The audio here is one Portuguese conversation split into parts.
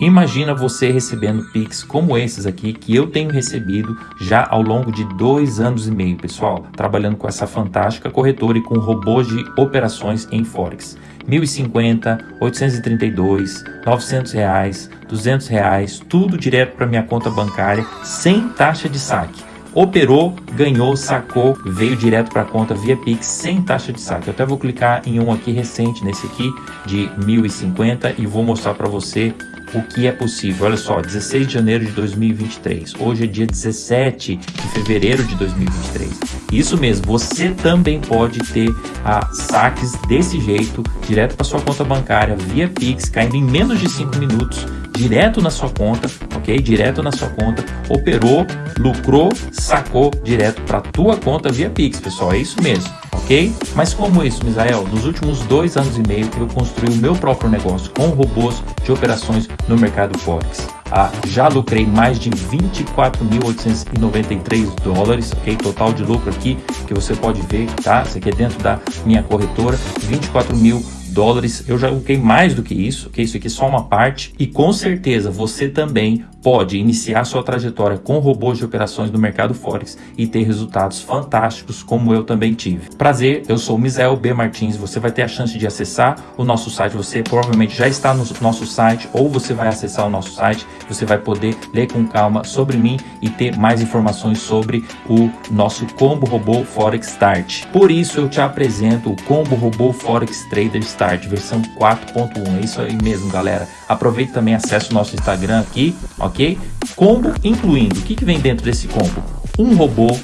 Imagina você recebendo Pix como esses aqui que eu tenho recebido já ao longo de dois anos e meio, pessoal, trabalhando com essa fantástica corretora e com robôs de operações em Forex. 1050, 832, 900 reais, 200 reais, tudo direto para minha conta bancária sem taxa de saque operou, ganhou, sacou, veio direto para a conta via Pix sem taxa de saque. Eu até vou clicar em um aqui recente, nesse aqui de 1050 e vou mostrar para você o que é possível. Olha só, 16 de janeiro de 2023. Hoje é dia 17 de fevereiro de 2023. Isso mesmo, você também pode ter ah, saques desse jeito, direto para sua conta bancária, via Pix, caindo em menos de 5 minutos, direto na sua conta, ok? Direto na sua conta, operou, lucrou, sacou direto para tua conta via Pix, pessoal. É isso mesmo ok? Mas como isso, Misael? Nos últimos dois anos e meio eu construí o meu próprio negócio com robôs de operações no mercado Forex. Ah, já lucrei mais de 24.893 dólares, ok? Total de lucro aqui que você pode ver, tá? Isso aqui é dentro da minha corretora, 24 mil dólares. Eu já lucrei mais do que isso, ok? Isso aqui é só uma parte. E com certeza você também pode iniciar sua trajetória com robôs de operações no mercado Forex e ter resultados fantásticos como eu também tive. Prazer, eu sou o Misael B. Martins, você vai ter a chance de acessar o nosso site, você provavelmente já está no nosso site ou você vai acessar o nosso site, você vai poder ler com calma sobre mim e ter mais informações sobre o nosso Combo Robô Forex Start. Por isso eu te apresento o Combo Robô Forex Trader Start versão 4.1, é isso aí mesmo galera. Aproveite também, acesse o nosso Instagram aqui, ok? Combo incluindo, o que, que vem dentro desse combo? Um robô,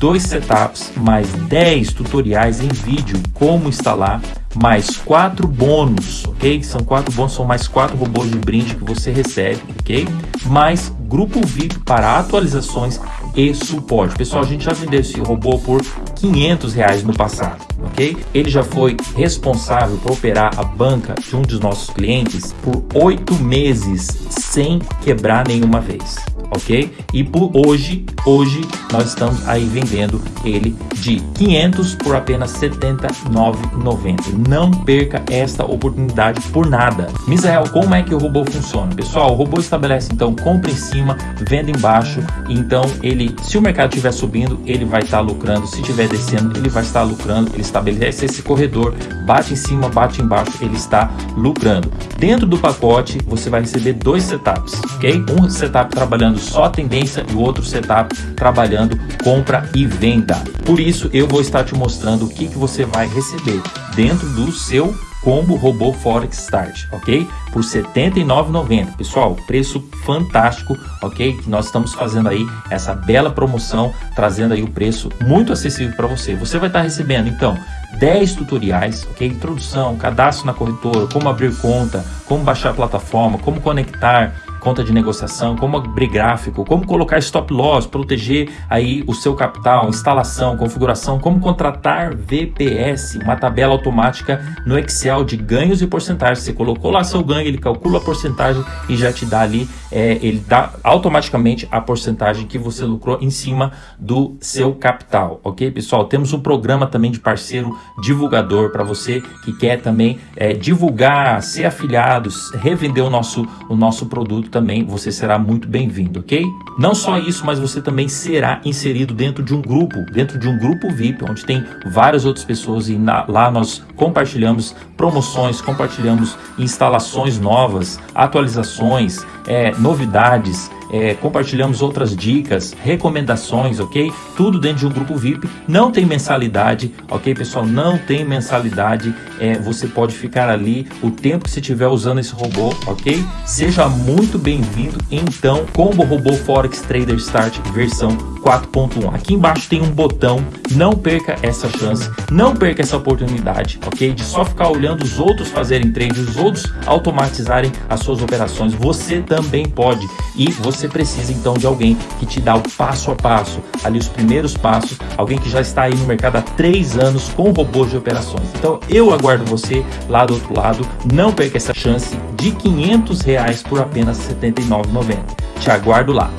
dois setups, mais 10 tutoriais em vídeo como instalar, mais quatro bônus, ok? São quatro bônus, são mais quatro robôs de brinde que você recebe, ok? Mais grupo VIP para atualizações e suporte. Pessoal, a gente já vendeu esse robô por 500 reais no passado, ok? Ele já foi responsável por operar a banca de um dos nossos clientes por oito meses sem quebrar nenhuma vez ok? E por hoje, hoje nós estamos aí vendendo ele de 500 por apenas R$ 79,90. Não perca esta oportunidade por nada. Misael, como é que o robô funciona? Pessoal, o robô estabelece então compra em cima, venda embaixo. Então ele, se o mercado estiver subindo, ele vai estar tá lucrando. Se estiver descendo, ele vai estar lucrando. Ele estabelece esse corredor, bate em cima, bate embaixo, ele está lucrando. Dentro do pacote, você vai receber dois setups, ok? Um setup trabalhando só a tendência e o outro setup trabalhando compra e venda. Por isso eu vou estar te mostrando o que, que você vai receber dentro do seu combo robô Forex Start, ok? Por R$ 79,90. Pessoal, preço fantástico, ok? Que nós estamos fazendo aí essa bela promoção, trazendo aí o preço muito acessível para você. Você vai estar recebendo, então, 10 tutoriais, ok? Introdução, cadastro na corretora, como abrir conta, como baixar a plataforma, como conectar, conta de negociação, como abrir gráfico, como colocar stop loss, proteger aí o seu capital, instalação, configuração, como contratar VPS, uma tabela automática no Excel de ganhos e porcentagens. Você colocou lá seu ganho, ele calcula a porcentagem e já te dá ali, é, ele dá automaticamente a porcentagem que você lucrou em cima do seu capital, ok pessoal? Temos um programa também de parceiro divulgador para você que quer também é, divulgar, ser afiliado, revender o nosso, o nosso produto também você será muito bem-vindo, ok? Não só isso, mas você também será inserido dentro de um grupo, dentro de um grupo VIP, onde tem várias outras pessoas e na, lá nós compartilhamos promoções, compartilhamos instalações novas, atualizações, é, novidades, é, compartilhamos outras dicas, recomendações, ok? Tudo dentro de um grupo VIP, não tem mensalidade, ok pessoal? Não tem mensalidade, é, você pode ficar ali o tempo que você estiver usando esse robô, ok? Seja muito bem-vindo, então, Combo Robô Forex Trader Start versão 4.1. Aqui embaixo tem um botão, não perca essa chance, não perca essa oportunidade, ok? De só ficar olhando os outros fazerem trade, os outros automatizarem as suas operações, você também pode e você você precisa então de alguém que te dá o passo a passo, ali os primeiros passos, alguém que já está aí no mercado há três anos com robôs de operações. Então eu aguardo você lá do outro lado, não perca essa chance de 500 reais por apenas R$ 79,90. Te aguardo lá.